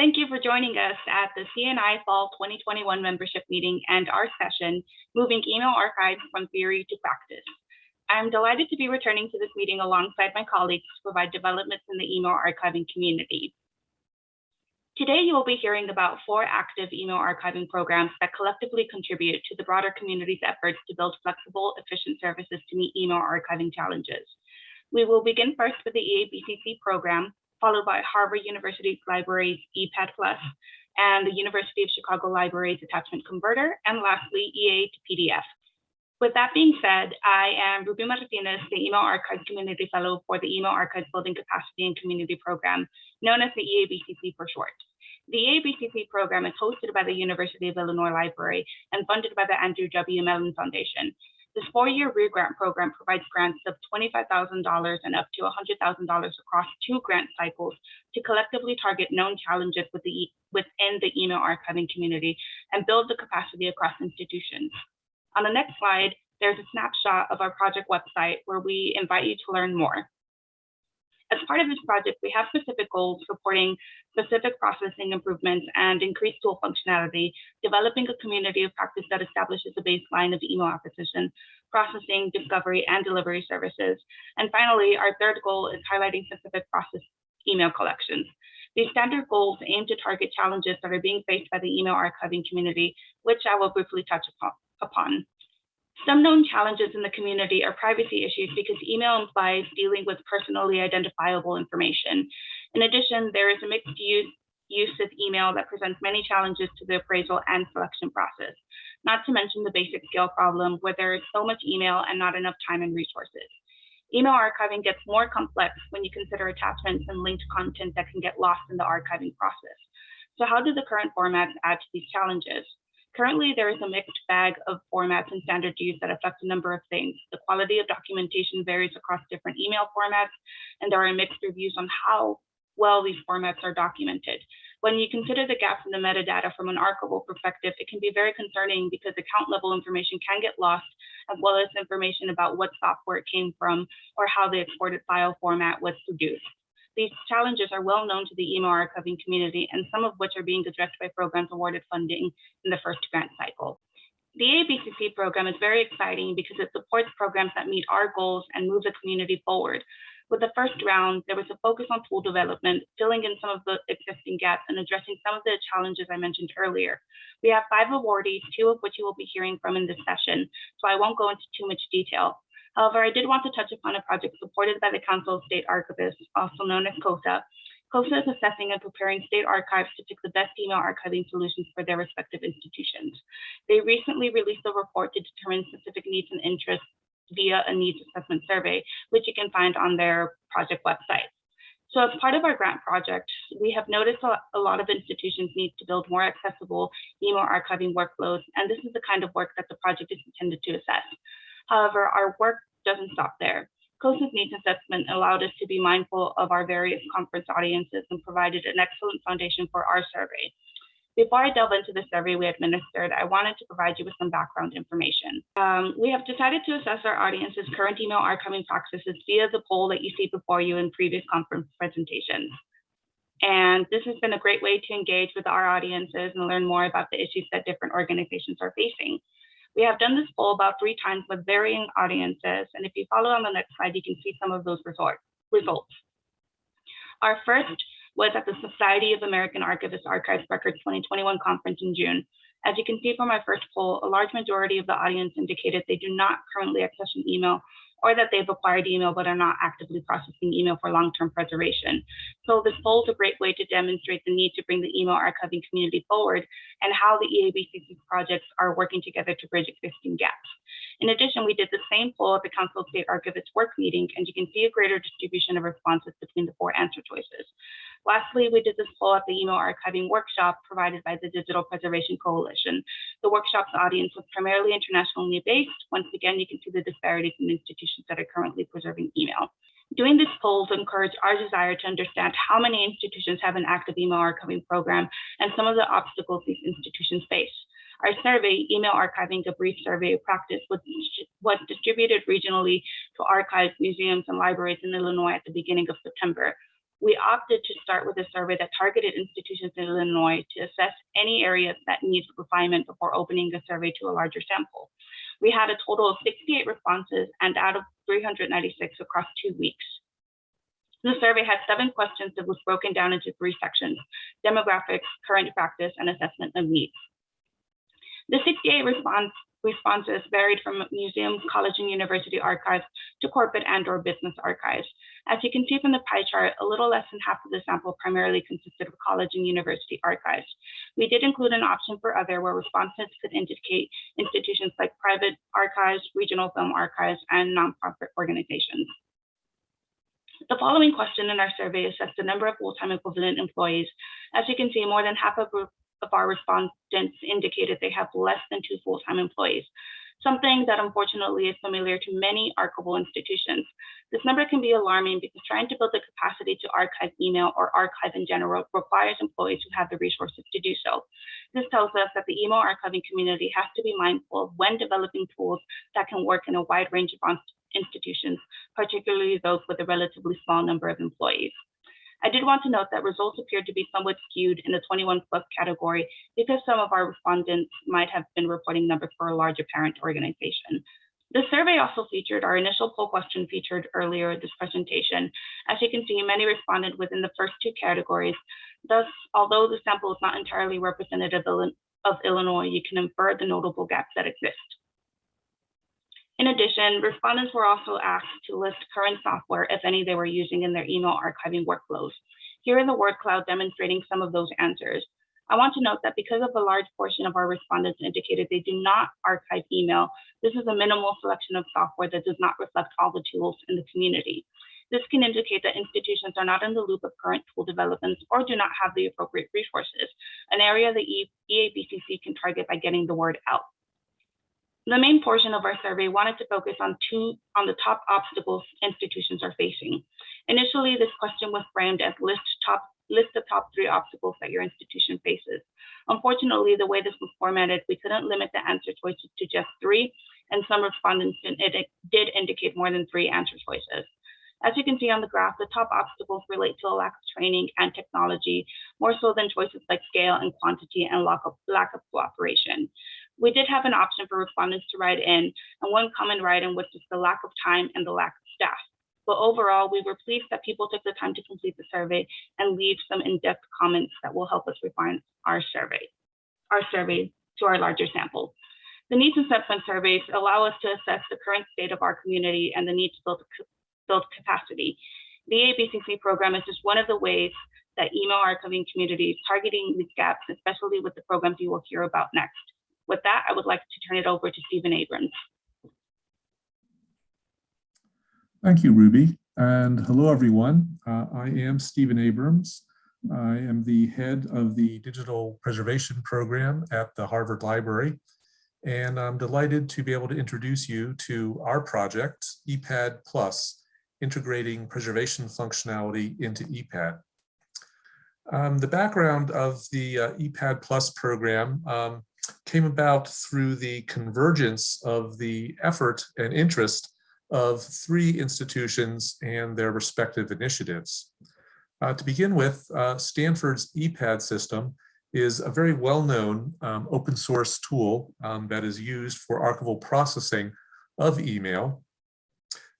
Thank you for joining us at the CNI Fall 2021 membership meeting and our session, Moving Email Archives from Theory to Practice. I'm delighted to be returning to this meeting alongside my colleagues to provide developments in the email archiving community. Today, you will be hearing about four active email archiving programs that collectively contribute to the broader community's efforts to build flexible, efficient services to meet email archiving challenges. We will begin first with the EABCC program, followed by Harvard University Libraries ePADD Plus, and the University of Chicago Libraries Attachment Converter, and lastly, EA to PDF. With that being said, I am Ruby Martinez, the Email Archives Community Fellow for the Email Archives Building Capacity and Community Program, known as the EABCC for short. The EABCC program is hosted by the University of Illinois Library and funded by the Andrew W. Mellon Foundation. This four-year regrant program provides grants of $25,000 and up to $100,000 across two grant cycles to collectively target known challenges with the, within the email archiving community and build the capacity across institutions. On the next slide, there's a snapshot of our project website where we invite you to learn more. As part of this project, we have specific goals supporting specific processing improvements and increased tool functionality, developing a community of practice that establishes a baseline of email acquisition, processing, discovery, and delivery services. And finally, our third goal is highlighting specific process email collections. These standard goals aim to target challenges that are being faced by the email archiving community, which I will briefly touch upon. Some known challenges in the community are privacy issues because email implies dealing with personally identifiable information. In addition, there is a mixed use, use of email that presents many challenges to the appraisal and selection process, not to mention the basic scale problem where there is so much email and not enough time and resources. Email archiving gets more complex when you consider attachments and linked content that can get lost in the archiving process. So how do the current formats add to these challenges? Currently, there is a mixed bag of formats and standard use that affect a number of things. The quality of documentation varies across different email formats, and there are mixed reviews on how well these formats are documented. When you consider the gaps in the metadata from an archival perspective, it can be very concerning because account level information can get lost, as well as information about what software it came from or how the exported file format was produced. These challenges are well known to the email archiving community and some of which are being addressed by programs awarded funding in the first grant cycle. The EABCC program is very exciting because it supports programs that meet our goals and move the community forward. With the first round, there was a focus on tool development, filling in some of the existing gaps and addressing some of the challenges I mentioned earlier. We have five awardees, two of which you will be hearing from in this session, so I won't go into too much detail. However, I did want to touch upon a project supported by the Council of State Archivists, also known as COSA. COSA is assessing and preparing state archives to pick the best email archiving solutions for their respective institutions. They recently released a report to determine specific needs and interests via a needs assessment survey, which you can find on their project website. So as part of our grant project, we have noticed a lot of institutions need to build more accessible email archiving workflows, and this is the kind of work that the project is intended to assess. However, our work doesn't stop there. COSA's needs assessment allowed us to be mindful of our various conference audiences and provided an excellent foundation for our survey. Before I delve into the survey we administered, I wanted to provide you with some background information. Um, we have decided to assess our audience's current email archiving practices via the poll that you see before you in previous conference presentations. And this has been a great way to engage with our audiences and learn more about the issues that different organizations are facing. We have done this poll about three times with varying audiences. And if you follow on the next slide, you can see some of those results. Our first was at the Society of American Archivists Archives Records 2021 conference in June. As you can see from my first poll, a large majority of the audience indicated they do not currently access an email or that they've acquired email but are not actively processing email for long-term preservation. So this poll is a great way to demonstrate the need to bring the email archiving community forward and how the EABCC projects are working together to bridge existing gaps. In addition, we did the same poll at the Council of State Archivists work meeting, and you can see a greater distribution of responses between the four answer choices. Lastly, we did this poll at the email archiving workshop provided by the Digital Preservation Coalition. The workshop's audience was primarily internationally based. Once again, you can see the disparities in institutions that are currently preserving email. Doing this poll to encourage our desire to understand how many institutions have an active email archiving program and some of the obstacles these institutions face. Our survey, Email Archiving, a brief survey of practice, was, was distributed regionally to archives, museums, and libraries in Illinois at the beginning of September. we opted to start with a survey that targeted institutions in Illinois to assess any areas that need refinement before opening the survey to a larger sample. We had a total of 68 responses and out of 396 across two weeks. The survey had seven questions that was broken down into three sections, demographics, current practice, and assessment of needs. The 68 response, responses varied from museums, college and university archives to corporate and or business archives. As you can see from the pie chart, a little less than half of the sample primarily consisted of college and university archives. We did include an option for other where respondents could indicate institutions like private archives, regional film archives, and nonprofit organizations. The following question in our survey assessed the number of full-time equivalent employees. As you can see, more than half of, of our respondents indicated they have less than two full-time employees, something that unfortunately is familiar to many archival institutions. This number can be alarming because trying to build the capacity to archive email or archive in general requires employees who have the resources to do so. This tells us that the email archiving community has to be mindful of when developing tools that can work in a wide range of institutions, particularly those with a relatively small number of employees. I did want to note that results appeared to be somewhat skewed in the 21 plus category because some of our respondents might have been reporting numbers for a larger parent organization. The survey also featured our initial poll question featured earlier in this presentation. As you can see, many responded within the first two categories. Thus, although the sample is not entirely representative of Illinois, you can infer the notable gaps that exist. In addition, respondents were also asked to list current software, if any they were using in their email archiving workflows. Here is a word cloud demonstrating some of those answers. I want to note that because of a large portion of our respondents indicated they do not archive email, this is a minimal selection of software that does not reflect all the tools in the community. This can indicate that institutions are not in the loop of current tool developments or do not have the appropriate resources, an area the EABCC can target by getting the word out. The main portion of our survey wanted to focus on two on the top obstacles institutions are facing. Initially, this question was framed as list top list the top three obstacles that your institution faces. Unfortunately, the way this was formatted, we couldn't limit the answer choices to just three, and some respondents did indicate more than three answer choices. As you can see on the graph, the top obstacles relate to a lack of training and technology, more so than choices like scale and quantity and lack of, lack of cooperation we did have an option for respondents to write in, and one common write-in was just the lack of time and the lack of staff. But overall, we were pleased that people took the time to complete the survey and leave some in-depth comments that will help us refine our survey, our survey to our larger sample. The needs assessment surveys allow us to assess the current state of our community and the need to build, build capacity. The EABCC program is just one of the ways that email archiving communities targeting these gaps, especially with the programs you will hear about next. With that, I would like to turn it over to Stephen Abrams. Thank you, Ruby. And hello, everyone. Uh, I am Stephen Abrams. I am the head of the digital preservation program at the Harvard Library. And I'm delighted to be able to introduce you to our project, ePADD Plus, integrating preservation functionality into ePADD. Um, the background of the uh, ePADD Plus program um, came about through the convergence of the effort and interest of three institutions and their respective initiatives. Uh, to begin with, uh, Stanford's ePADD system is a very well-known um, open source tool um, that is used for archival processing of email.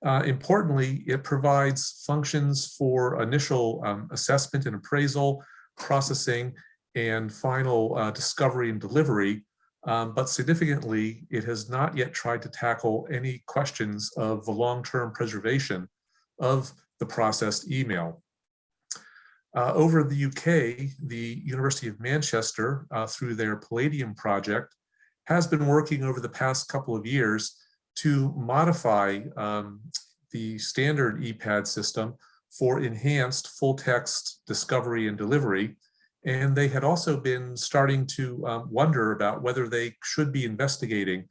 Uh, importantly, it provides functions for initial um, assessment and appraisal, processing, and final uh, discovery and delivery. Um, but significantly, it has not yet tried to tackle any questions of the long-term preservation of the processed email. Uh, over the UK, the University of Manchester, uh, through their Palladium project, has been working over the past couple of years to modify um, the standard ePADD system for enhanced full text discovery and delivery and they had also been starting to um, wonder about whether they should be investigating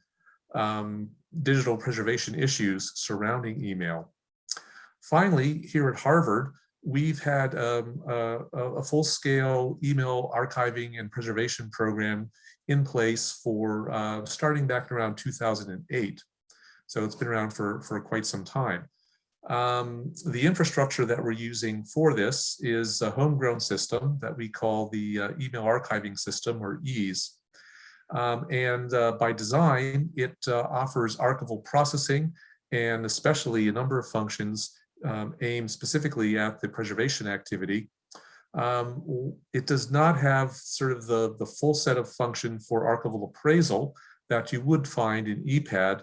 um, digital preservation issues surrounding email. Finally, here at Harvard, we've had um, a, a full-scale email archiving and preservation program in place for uh, starting back around 2008. So it's been around for, for quite some time. Um, the infrastructure that we're using for this is a homegrown system that we call the uh, email archiving system or EASE. Um, and uh, by design, it uh, offers archival processing and especially a number of functions um, aimed specifically at the preservation activity. Um, it does not have sort of the, the full set of function for archival appraisal that you would find in ePADD.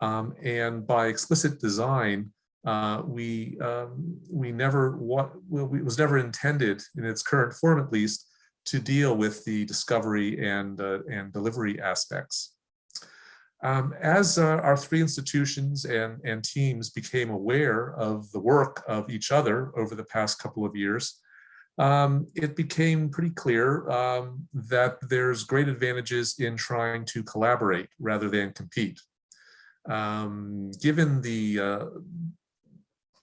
Um, and by explicit design, uh, we um, we never what well, it was never intended in its current form at least to deal with the discovery and uh, and delivery aspects. Um, as uh, our three institutions and and teams became aware of the work of each other over the past couple of years, um, it became pretty clear um, that there's great advantages in trying to collaborate rather than compete. Um, given the uh,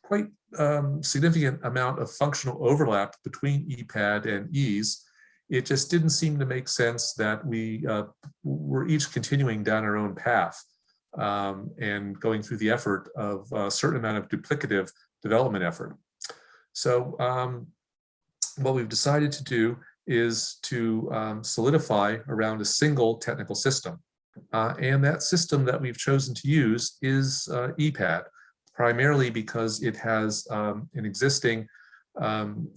quite um, significant amount of functional overlap between ePADD and EASE, it just didn't seem to make sense that we uh, were each continuing down our own path um, and going through the effort of a certain amount of duplicative development effort. So um, what we've decided to do is to um, solidify around a single technical system. Uh, and that system that we've chosen to use is uh, ePADD primarily because it has um, an existing um,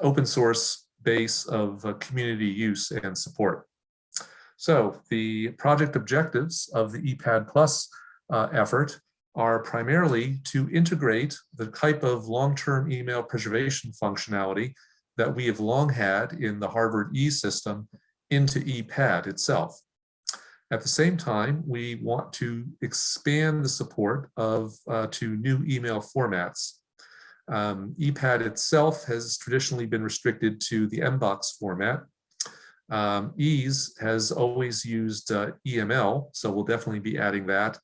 open source base of uh, community use and support. So the project objectives of the ePADD Plus uh, effort are primarily to integrate the type of long-term email preservation functionality that we have long had in the Harvard E system into ePADD itself. At the same time, we want to expand the support of uh, to new email formats. Um, ePADD itself has traditionally been restricted to the MBOX format. Um, EASE has always used uh, EML, so we'll definitely be adding that.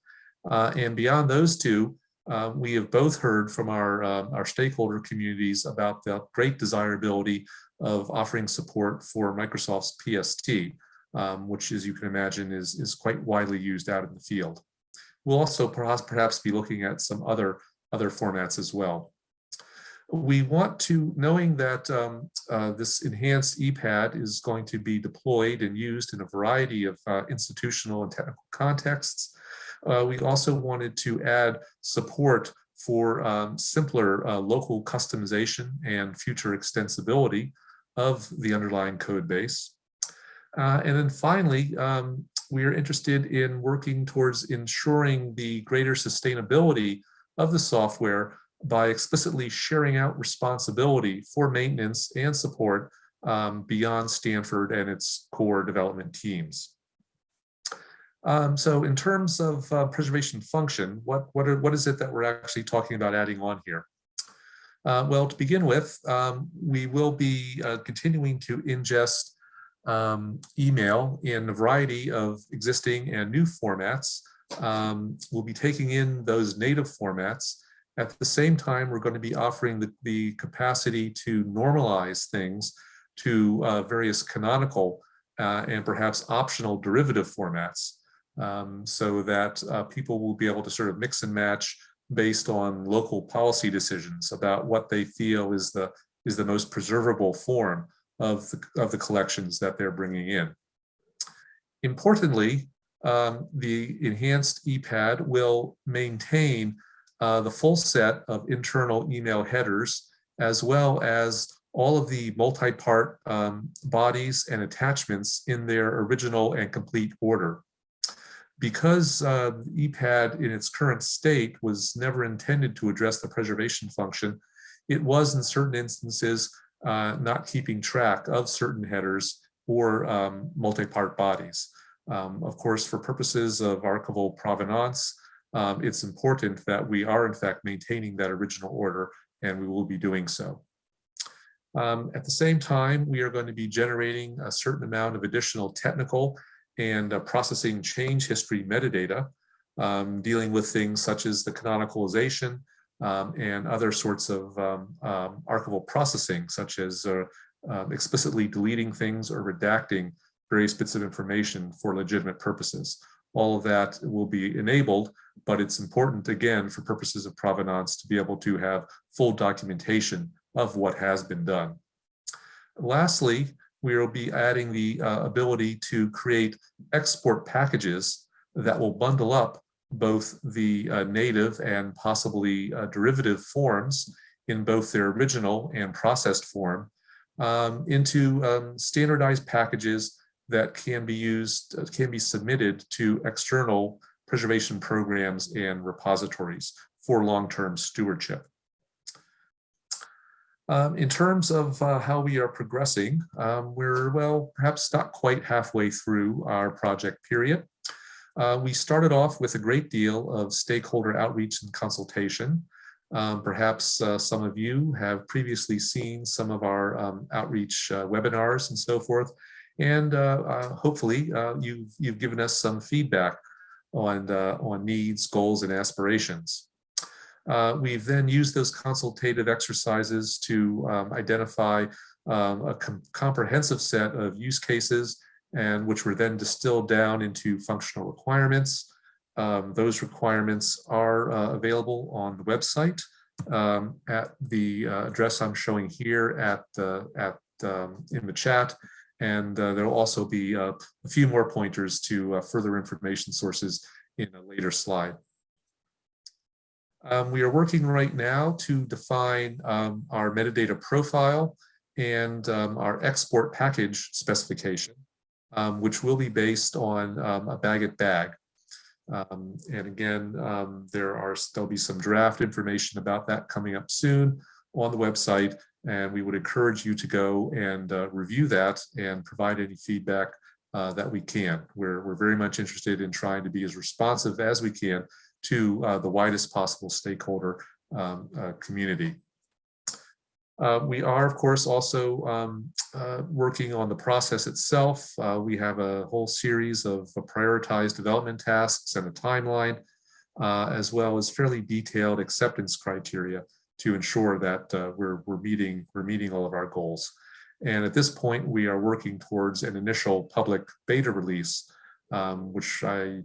Uh, and beyond those two, uh, we have both heard from our, uh, our stakeholder communities about the great desirability of offering support for Microsoft's PST um, which as you can imagine is, is quite widely used out in the field. We'll also perhaps, perhaps be looking at some other, other formats as well. We want to, knowing that um, uh, this enhanced ePADD is going to be deployed and used in a variety of uh, institutional and technical contexts, uh, we also wanted to add support for um, simpler uh, local customization and future extensibility of the underlying code base. Uh, and then finally, um, we are interested in working towards ensuring the greater sustainability of the software by explicitly sharing out responsibility for maintenance and support um, beyond Stanford and its core development teams. Um, so in terms of uh, preservation function, what, what, are, what is it that we're actually talking about adding on here? Uh, well, to begin with, um, we will be uh, continuing to ingest um, email in a variety of existing and new formats. Um, we'll be taking in those native formats. At the same time, we're going to be offering the, the capacity to normalize things to uh, various canonical uh, and perhaps optional derivative formats um, so that uh, people will be able to sort of mix and match based on local policy decisions about what they feel is the is the most preservable form of the, of the collections that they're bringing in. Importantly, um, the enhanced ePADD will maintain uh, the full set of internal email headers, as well as all of the multi-part um, bodies and attachments in their original and complete order. Because uh, ePADD in its current state was never intended to address the preservation function, it was in certain instances uh, not keeping track of certain headers or um, multi-part bodies. Um, of course, for purposes of archival provenance, um, it's important that we are in fact maintaining that original order and we will be doing so. Um, at the same time, we are going to be generating a certain amount of additional technical and uh, processing change history metadata, um, dealing with things such as the canonicalization, um, and other sorts of um, um, archival processing, such as uh, um, explicitly deleting things or redacting various bits of information for legitimate purposes. all of that will be enabled, but it's important, again, for purposes of provenance, to be able to have full documentation of what has been done. Lastly, we will be adding the uh, ability to create export packages that will bundle up both the uh, native and possibly uh, derivative forms in both their original and processed form um, into um, standardized packages that can be used, uh, can be submitted to external preservation programs and repositories for long-term stewardship. Um, in terms of uh, how we are progressing, um, we're, well, perhaps not quite halfway through our project period. Uh, we started off with a great deal of stakeholder outreach and consultation. Um, perhaps uh, some of you have previously seen some of our um, outreach uh, webinars and so forth. And uh, uh, hopefully you've, you've given us some feedback on, on needs, goals, and aspirations. Uh, we've then used those consultative exercises to um, identify um, a com comprehensive set of use cases and which were then distilled down into functional requirements. Um, those requirements are uh, available on the website um, at the uh, address I'm showing here at the at um, in the chat. And uh, there will also be uh, a few more pointers to uh, further information sources in a later slide. Um, we are working right now to define um, our metadata profile and um, our export package specification, um, which will be based on um, a BagIt bag. Um, and again, there are there'll be some draft information about that coming up soon on the website, and we would encourage you to go and uh, review that and provide any feedback uh, that we can. We're, we're very much interested in trying to be as responsive as we can to uh, the widest possible stakeholder um, uh, community. Uh, we are, of course, also um, uh, working on the process itself. Uh, we have a whole series of prioritized development tasks and a timeline, uh, as well as fairly detailed acceptance criteria to ensure that we're, we're, meeting, we're meeting all of our goals. And at this point, we are working towards an initial public beta release, um, which I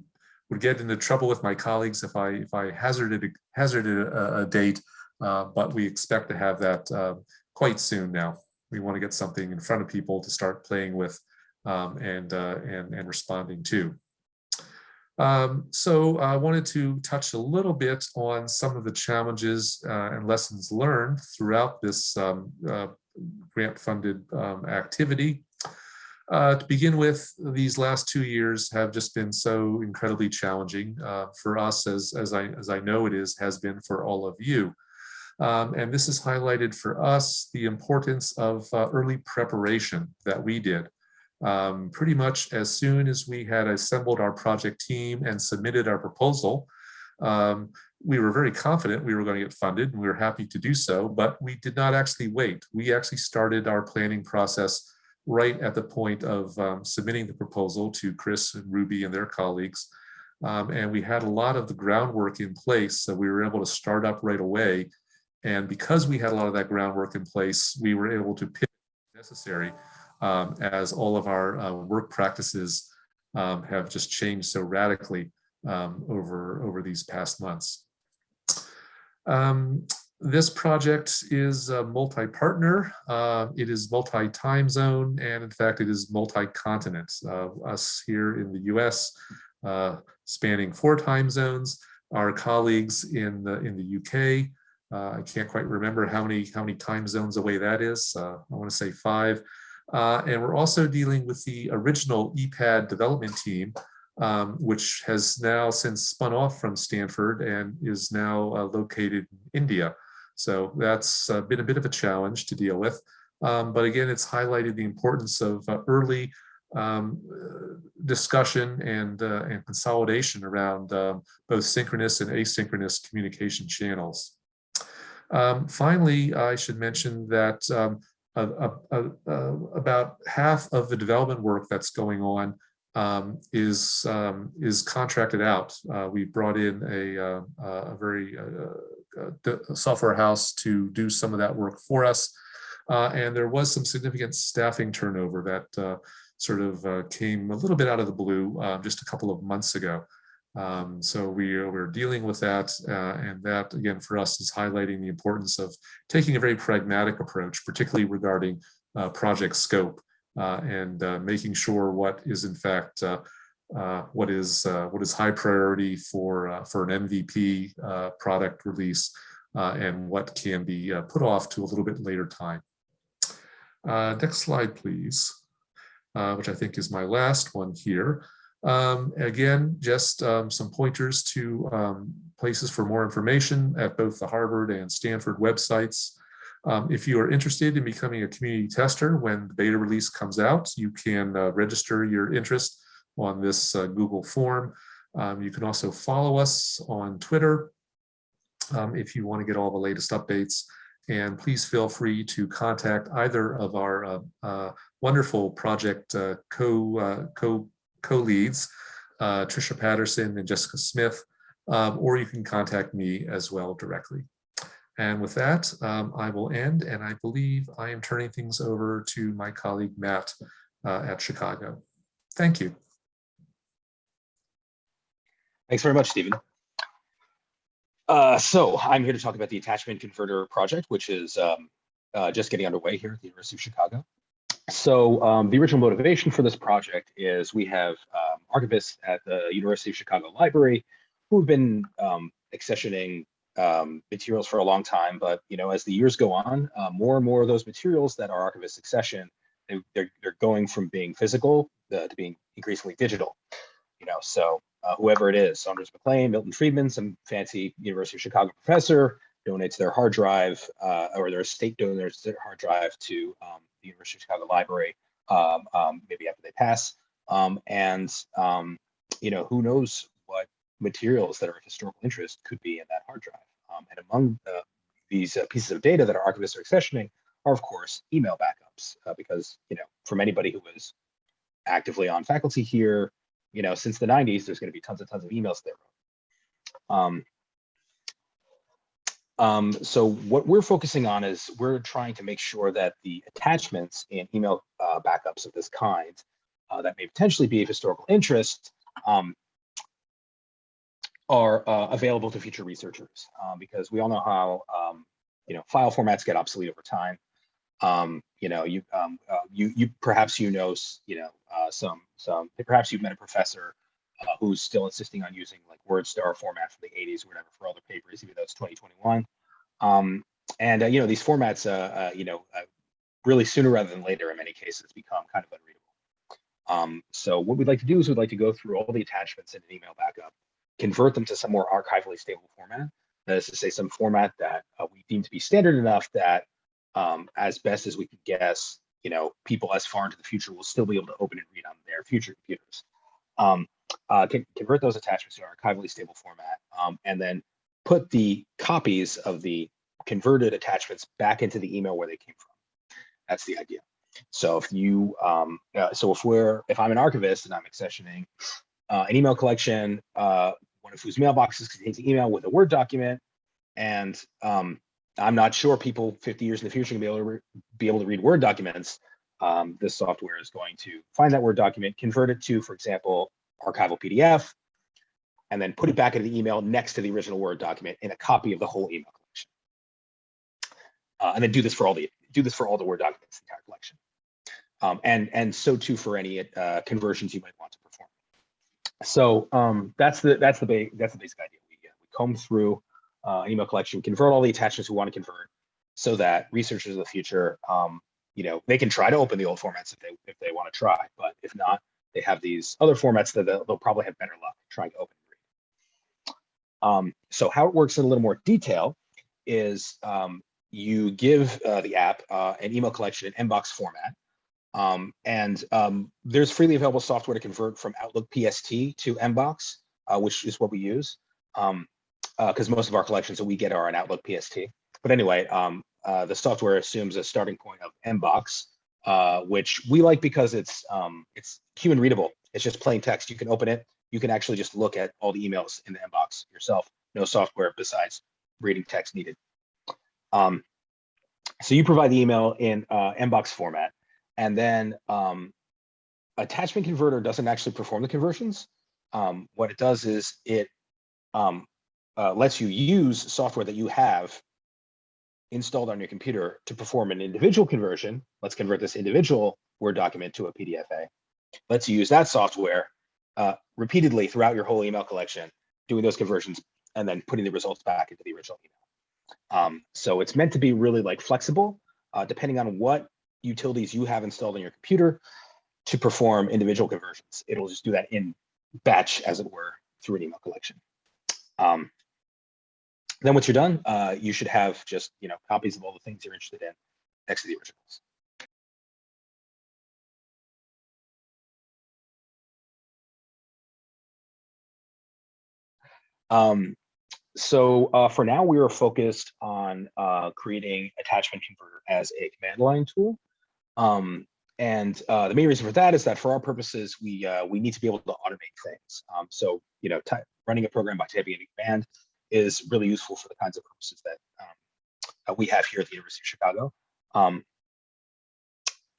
would get into trouble with my colleagues if I if I hazarded hazarded a, a date, uh, but we expect to have that uh, quite soon now. We want to get something in front of people to start playing with um, and, uh, and and responding to. Um, so I wanted to touch a little bit on some of the challenges uh, and lessons learned throughout this um, grant-funded um, activity. Uh, to begin with, these last two years have just been so incredibly challenging uh, for us, as, as, I, as I know it is, has been for all of you. Um, and this has highlighted for us the importance of uh, early preparation that we did. Um, pretty much as soon as we had assembled our project team and submitted our proposal, um, we were very confident we were going to get funded and we were happy to do so, but we did not actually wait. We actually started our planning process right at the point of um, submitting the proposal to Chris and Ruby and their colleagues. Um, and we had a lot of the groundwork in place, so we were able to start up right away. And because we had a lot of that groundwork in place, we were able to pick necessary um, as all of our uh, work practices um, have just changed so radically um, over, over these past months. Um, this project is multi-partner. Uh, it is multi-time zone, and in fact, it is multi-continent. Uh, us here in the U.S. Uh, spanning four time zones. Our colleagues in the in the UK. Uh, I can't quite remember how many how many time zones away that is. Uh, I want to say five. Uh, and we're also dealing with the original ePADD development team, um, which has now since spun off from Stanford and is now located in India. So that's uh, been a bit of a challenge to deal with. Um, but again, it's highlighted the importance of uh, early um, discussion and, uh, and consolidation around um, both synchronous and asynchronous communication channels. Um, finally, I should mention that um, a, a, a, about half of the development work that's going on um, is um, is contracted out. Uh, we brought in a, uh, a very uh, uh software house to do some of that work for us. Uh, and there was some significant staffing turnover that uh, sort of came a little bit out of the blue uh, just a couple of months ago. Um, so we are, we're dealing with that, uh, and that again for us is highlighting the importance of taking a very pragmatic approach, particularly regarding uh, project scope uh, and uh, making sure what is in fact uh, uh, what is uh, what is high priority for uh, for an MVP uh, product release uh, and what can be uh, put off to a little bit later time. Uh, next slide, please, uh, which I think is my last one here. Um, again, just um, some pointers to um, places for more information at both the Harvard and Stanford websites. Um, if you are interested in becoming a community tester when the beta release comes out, you can uh, register your interest on this uh, Google form. Um, you can also follow us on Twitter um, if you want to get all the latest updates. And please feel free to contact either of our uh, uh, wonderful project uh, co, uh, co co-leads, uh, Tricia Patterson and Jessica Smith, um, or you can contact me as well directly. And with that, um, I will end, and I believe I am turning things over to my colleague Matt uh, at Chicago. Thank you. Thanks very much, Stephen. Uh, so I'm here to talk about the attachment converter project, which is um, uh, just getting underway here at the University of Chicago. So um, the original motivation for this project is we have um, archivists at the University of Chicago Library who've been um, accessioning um, materials for a long time, but you know, as the years go on, uh, more and more of those materials that are archivists accession, they, they're, they're going from being physical uh, to being increasingly digital. You know, so uh, whoever it is, Saunders Mac Lane, Milton Friedman, some fancy University of Chicago professor donates their hard drive uh, or their estate donors their hard drive to um, the University of Chicago Library, um, um, maybe after they pass. Um, and, um, you know, who knows what materials that are of historical interest could be in that hard drive. Um, and among uh, these uh, pieces of data that our archivists are accessioning are, of course, email backups, uh, because, you know, from anybody who was actively on faculty here, you know, since the 90s, there's going to be tons and tons of emails there. Um, um, so what we're focusing on is we're trying to make sure that the attachments in email uh, backups of this kind uh, that may potentially be of historical interest um, are uh, available to future researchers uh, because we all know how um, you know file formats get obsolete over time. Um, you know, you um, uh, you you perhaps you know you know uh, some some perhaps you've met a professor uh, who's still insisting on using like WordStar format from the 80s or whatever for all their papers, even though it's 2021. Um, and uh, you know these formats, uh, uh, you know, uh, really sooner rather than later, in many cases, become kind of unreadable. Um, so what we'd like to do is we'd like to go through all the attachments in an email backup, convert them to some more archivally stable format. That is to say, some format that uh, we deem to be standard enough that, um, as best as we could guess, you know, people as far into the future will still be able to open and read on their future computers. Um, uh, convert those attachments to an archivally stable format, um, and then put the copies of the converted attachments back into the email where they came from. That's the idea. So if you, um, uh, so if we're, if I'm an archivist and I'm accessioning uh, an email collection, uh, one of whose mailboxes contains an email with a Word document, and um, I'm not sure people 50 years in the future can be able to be able to read Word documents. Um, this software is going to find that Word document, convert it to, for example, archival PDF, and then put it back into the email next to the original Word document in a copy of the whole email collection. Uh, and then do this for all the do this for all the Word documents, the entire collection. Um, and and so too for any uh, conversions you might want to perform. So um, that's the that's the basic that's the basic idea. We, uh, we comb through uh, email collection, convert all the attachments we want to convert, so that researchers of the future, um, you know, they can try to open the old formats if they if they want to try, but if not, they have these other formats that they'll, they'll probably have better luck trying to open and read. Um, so how it works in a little more detail is um, you give uh, the app uh, an email collection in Mbox format. Um, and um, there's freely available software to convert from Outlook PST to Mbox, uh, which is what we use. Um, because most of our collections that we get are an Outlook PST. But anyway, um, uh, the software assumes a starting point of Mbox, uh, which we like because it's um, it's human readable. It's just plain text. You can open it. You can actually just look at all the emails in the inbox yourself. No software besides reading text needed. Um, so you provide the email in uh, Mbox format, and then um, attachment converter doesn't actually perform the conversions. Um, what it does is it um, uh, lets you use software that you have installed on your computer to perform an individual conversion. Let's convert this individual Word document to a PDF/A. Let's use that software uh, repeatedly throughout your whole email collection, doing those conversions and then putting the results back into the original email. Um, so it's meant to be really like flexible, uh, depending on what utilities you have installed on your computer to perform individual conversions. It'll just do that in batch, as it were, through an email collection. Um, then once you're done, uh, you should have just you know copies of all the things you're interested in next to the originals. Um, so uh, for now, we are focused on uh, creating attachment converter as a command line tool. Um, and uh, the main reason for that is that for our purposes, we uh, we need to be able to automate things. Um, so you know, running a program by typing in a command is really useful for the kinds of purposes that um, we have here at the University of Chicago. Um,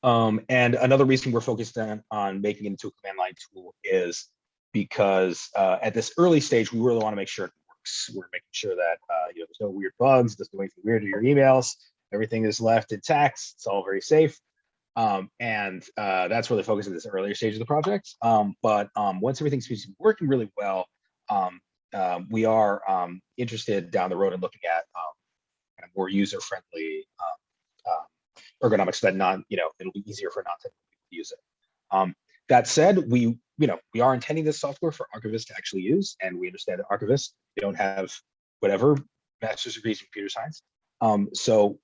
um, and another reason we're focused on, on making it into a command line tool is because uh, at this early stage, we really want to make sure it works. We're making sure that uh, you know there's no weird bugs, doesn't do anything weird to your emails. Everything is left intact. It's all very safe. Um, and uh, that's really focused at this earlier stage of the project. Um, but um, once everything seems to be working really well, um, uh, we are um, interested down the road in looking at um, kind of more user-friendly ergonomics that non, you know, it'll be easier for non-technical people to use it. that said, we, you know, we are intending this software for archivists to actually use, and we understand that archivists don't have whatever master's degrees in computer science. so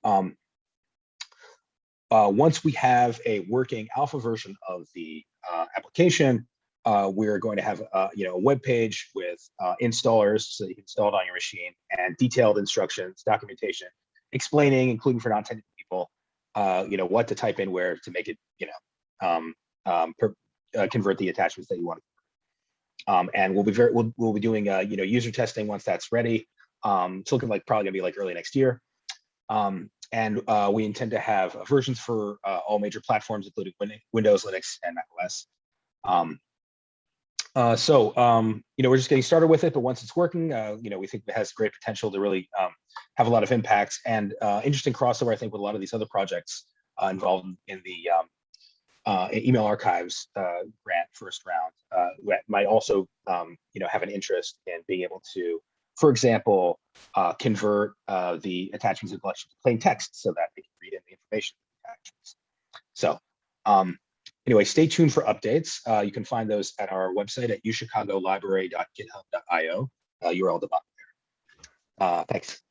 uh, once we have a working alpha version of the uh, application, uh, we're going to have uh, you know a web page with uh, installers so you can install it on your machine and detailed instructions, documentation, explaining, including for non-technical people, uh, you know what to type in where to make it you know um, um, per, convert the attachments that you want. Um, and we'll be very we'll, we'll be doing you know user testing once that's ready. Um, it's looking like probably gonna be like early next year. Um, and uh, we intend to have versions for uh, all major platforms, including Windows, Linux, and macOS. Um, uh, so, um, you know, we're just getting started with it, but once it's working, uh, you know, we think it has great potential to really um, have a lot of impacts and uh, interesting crossover, I think, with a lot of these other projects uh, involved in the um, email archives grant first round that might also, um, you know, have an interest in being able to for example, uh, convert uh, the attachments and collection to plain text so that they can read in the information. So um, anyway, stay tuned for updates. Uh, you can find those at our website at uchicagolibrary.github.io, uh, URL at the bottom there. Uh, thanks.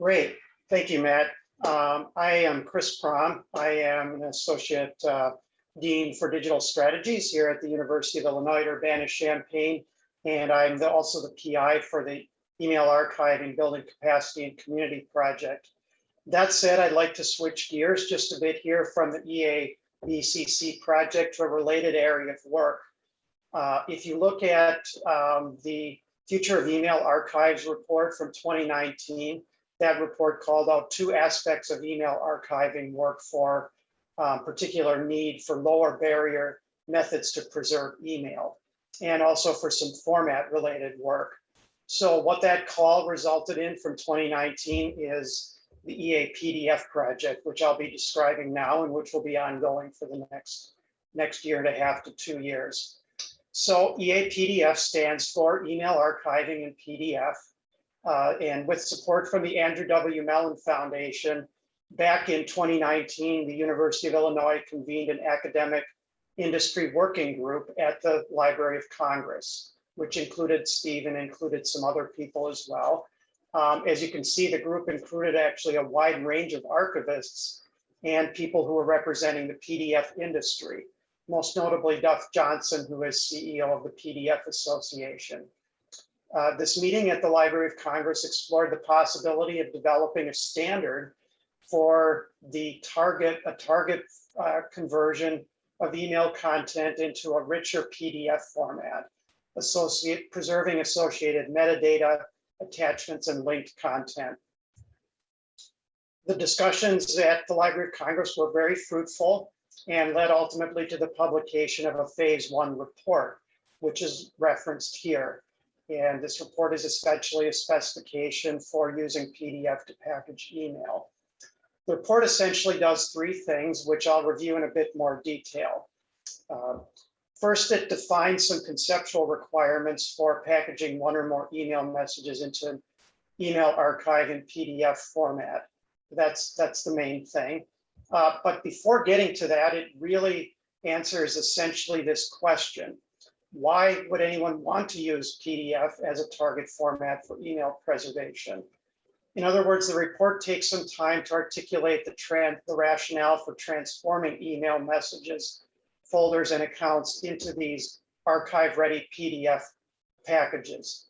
Great. Thank you, Matt. Um, I am Chris Prom. I am an associate uh, Dean for Digital Strategies here at the University of Illinois Urbana-Champaign. And I'm the, also the PI for the Email Archiving Building Capacity and Community Project. That said, I'd like to switch gears just a bit here from the EABCC project to a related area of work. Uh, if you look at um, the Future of Email Archives report from 2019, that report called out two aspects of email archiving work for um, particular need for lower barrier methods to preserve email and also for some format related work. So what that call resulted in from 2019 is the EA PDF project, which I'll be describing now and which will be ongoing for the next, next year and a half to two years. So EA PDF stands for Email Archiving in PDF. Uh, and with support from the Andrew W. Mellon Foundation, back in 2019, the University of Illinois convened an academic industry working group at the Library of Congress, which included Steve and included some other people as well. Um, as you can see, the group included actually a wide range of archivists and people who were representing the PDF industry, most notably Duff Johnson, who is CEO of the PDF Association. Uh, this meeting at the Library of Congress explored the possibility of developing a standard for the target, a target uh, conversion of email content into a richer PDF format, associate, preserving associated metadata, attachments, and linked content. The discussions at the Library of Congress were very fruitful and led ultimately to the publication of a phase one report, which is referenced here. And this report is essentially a specification for using PDF to package email. The report essentially does three things, which I'll review in a bit more detail. Uh, First, it defines some conceptual requirements for packaging one or more email messages into an email archive in PDF format. That's, that's the main thing. Uh, But before getting to that, it really answers essentially this question. Why would anyone want to use PDF as a target format for email preservation? In other words, the report takes some time to articulate the the rationale for transforming email messages, folders and accounts into these archive-ready PDF packages.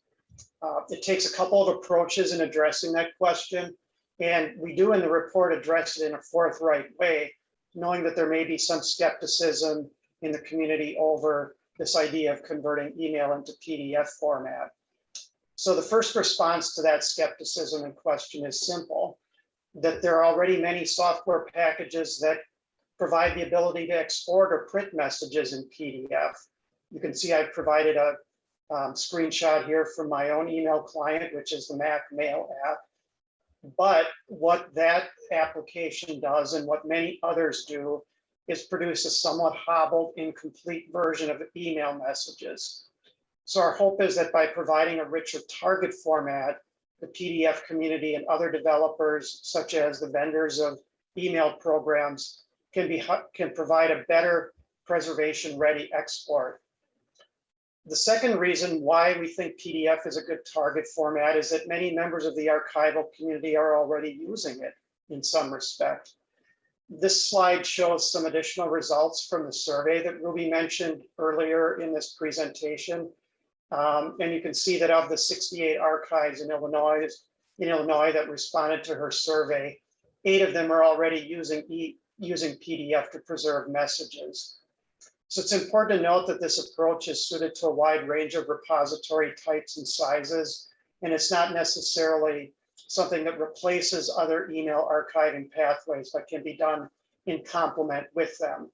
Uh, It takes a couple of approaches in addressing that question. And we do in the report address it in a forthright way, knowing that there may be some skepticism in the community over this idea of converting email into PDF format. So the first response to that skepticism and question is simple, that there are already many software packages that provide the ability to export or print messages in PDF. You can see I've provided a um, screenshot here from my own email client, which is the Mac Mail app. But what that application does and what many others do is produce a somewhat hobbled, incomplete version of email messages. So our hope is that by providing a richer target format, the PDF community and other developers, such as the vendors of email programs, can be can provide a better preservation ready export. The second reason why we think PDF is a good target format is that many members of the archival community are already using it in some respect. This slide shows some additional results from the survey that Ruby mentioned earlier in this presentation. Um, and you can see that of the 68 archives in Illinois, in Illinois that responded to her survey, eight of them are already using e using PDF to preserve messages. So it's important to note that this approach is suited to a wide range of repository types and sizes, and it's not necessarily something that replaces other email archiving pathways, but can be done in complement with them.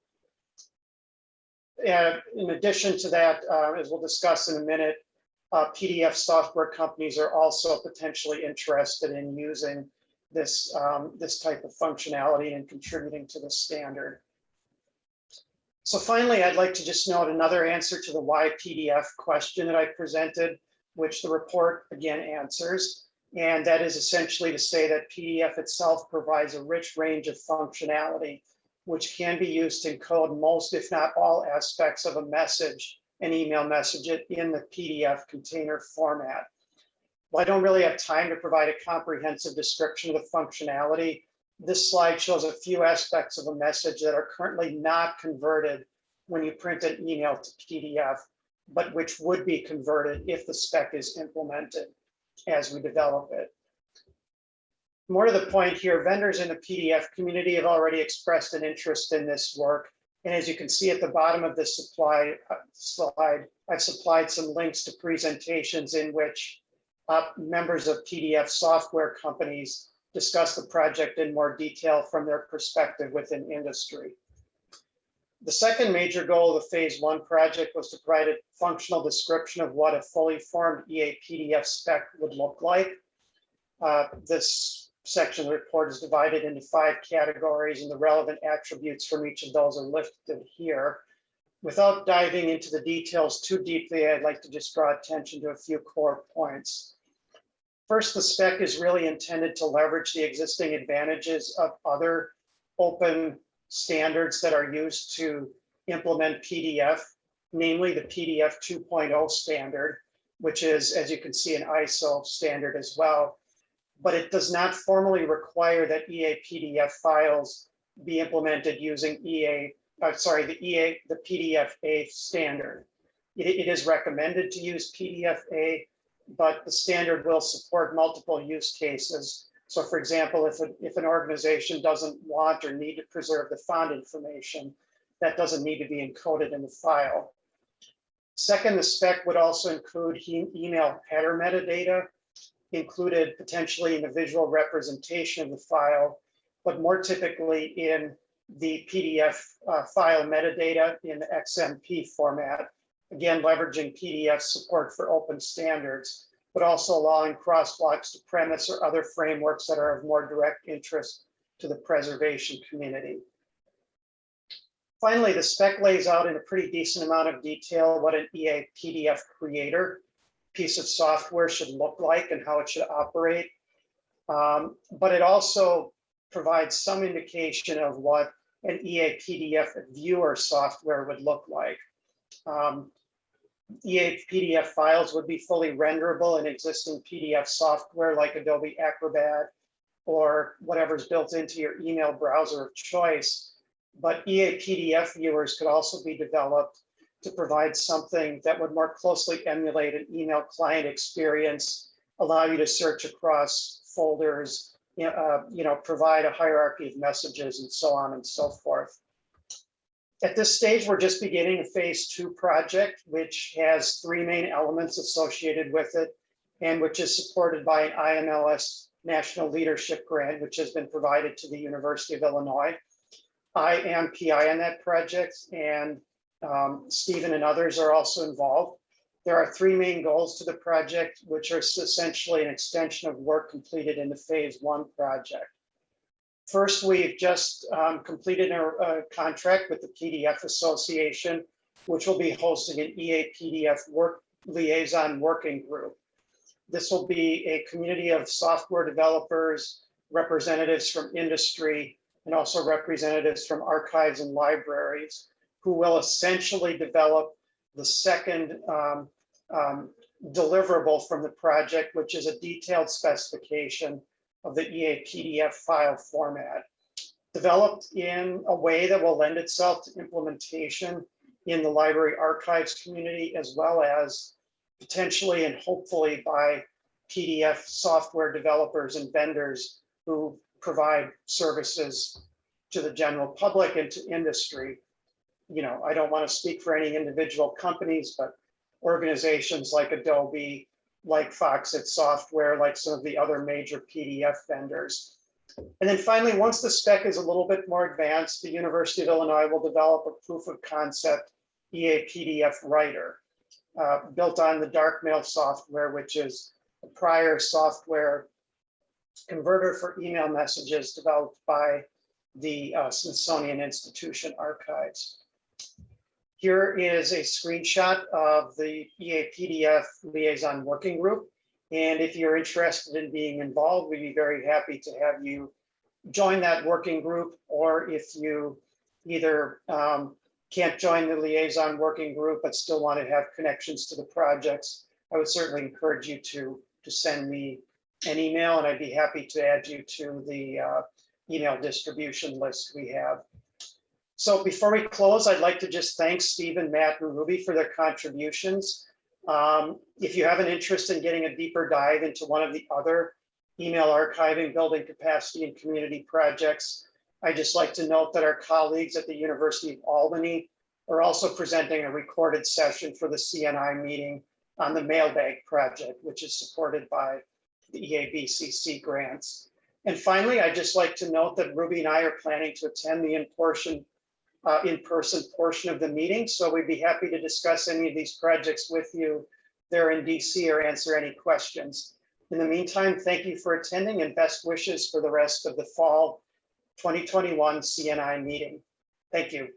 And in addition to that, uh, as we'll discuss in a minute, uh, PDF software companies are also potentially interested in using this, um, this type of functionality and contributing to the standard. So finally, I'd like to just note another answer to the why PDF question that I presented, which the report again answers. And that is essentially to say that PDF itself provides a rich range of functionality, which can be used to encode most, if not all aspects of a message, an email message in the PDF container format. Well, I don't really have time to provide a comprehensive description of the functionality. This slide shows a few aspects of a message that are currently not converted when you print an email to PDF, but which would be converted if the spec is implemented as we develop it. More to the point here, vendors in the PDF community have already expressed an interest in this work. And as you can see at the bottom of this supply uh, slide, I've supplied some links to presentations in which members of PDF software companies discuss the project in more detail from their perspective within industry. The second major goal of the phase one project was to provide a functional description of what a fully formed EA PDF spec would look like. Uh, this section of the report is divided into five categories and the relevant attributes from each of those are listed here. Without diving into the details too deeply, I'd like to just draw attention to a few core points. First, the spec is really intended to leverage the existing advantages of other open standards that are used to implement PDF, namely the PDF 2.0 standard, which is, as you can see, an ISO standard as well. But it does not formally require that EA PDF files be implemented using EA, uh, sorry, the EA, the PDF/A standard. It, it is recommended to use PDF/A but the standard will support multiple use cases. So for example, if, a, if an organization doesn't want or need to preserve the font information, that doesn't need to be encoded in the file. Second, the spec would also include email header metadata, included potentially in the visual representation of the file, but more typically in the PDF uh, file metadata in XMP format. Again, leveraging PDF support for open standards, but also allowing crosswalks to PREMIS or other frameworks that are of more direct interest to the preservation community. Finally, the spec lays out in a pretty decent amount of detail what an EA PDF creator piece of software should look like and how it should operate. Um, but it also provides some indication of what an EA PDF viewer software would look like. Um, EA PDF files would be fully renderable in existing PDF software like Adobe Acrobat or whatever's built into your email browser of choice. But EA PDF viewers could also be developed to provide something that would more closely emulate an email client experience, allow you to search across folders, uh, you know, provide a hierarchy of messages and so on and so forth. At this stage, we're just beginning a phase two project, which has three main elements associated with it and which is supported by an IMLS National Leadership Grant, which has been provided to the University of Illinois. I am PI on that project and um, Stephen and others are also involved. There are three main goals to the project, which are essentially an extension of work completed in the phase one project. First, we've just um, completed a, a contract with the PDF Association, which will be hosting an EA PDF work liaison working group. This will be a community of software developers, representatives from industry, and also representatives from archives and libraries who will essentially develop the second um, um, deliverable from the project, which is a detailed specification of the EA PDF file format, developed in a way that will lend itself to implementation in the library archives community, as well as potentially and hopefully by PDF software developers and vendors who provide services to the general public and to industry. You know, I don't want to speak for any individual companies, but organizations like Adobe, like Foxit Software, like some of the other major PDF vendors. And then finally, once the spec is a little bit more advanced, the University of Illinois will develop a proof of concept EA PDF writer uh, built on the DArcMail software, which is a prior software converter for email messages developed by the uh, Smithsonian Institution Archives. Here is a screenshot of the EA PDF Liaison Working Group. And if you're interested in being involved, we'd be very happy to have you join that working group. Or if you either um, can't join the liaison working group, but still want to have connections to the projects, I would certainly encourage you to, to send me an email and I'd be happy to add you to the uh, email distribution list we have. So before we close, I'd like to just thank Stephen, Matt, and Ruby for their contributions. Um, if you have an interest in getting a deeper dive into one of the other email archiving, building capacity, and community projects, I'd just like to note that our colleagues at the University of Albany are also presenting a recorded session for the CNI meeting on the mailbag project, which is supported by the EABCC grants. And finally, I'd just like to note that Ruby and I are planning to attend the in-portion uh, in-person portion of the meeting. So we'd be happy to discuss any of these projects with you there in DC or answer any questions. In the meantime, thank you for attending and best wishes for the rest of the fall 2021 CNI meeting. Thank you.